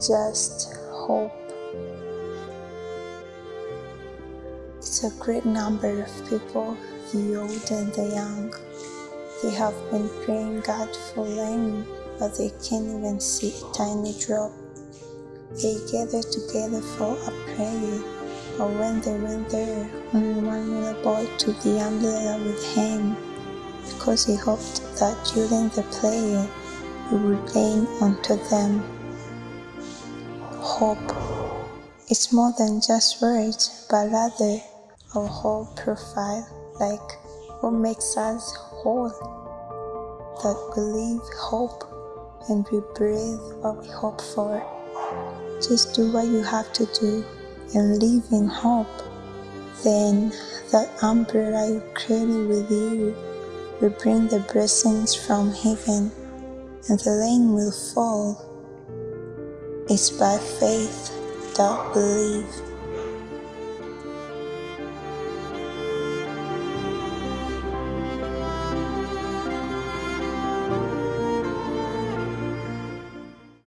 just hope. It's a great number of people, the old and the young. They have been praying God for rain, but they can't even see a tiny drop. They gather together for a prayer, but when they went there, only one little boy took the umbrella with him, because he hoped that during the prayer it would rain onto them. Hope. It's more than just words, but rather our whole profile, like what makes us whole. That we live hope and we breathe what we hope for. Just do what you have to do and live in hope. Then that umbrella you created with you will bring the blessings from heaven and the rain will fall. It's by faith we live.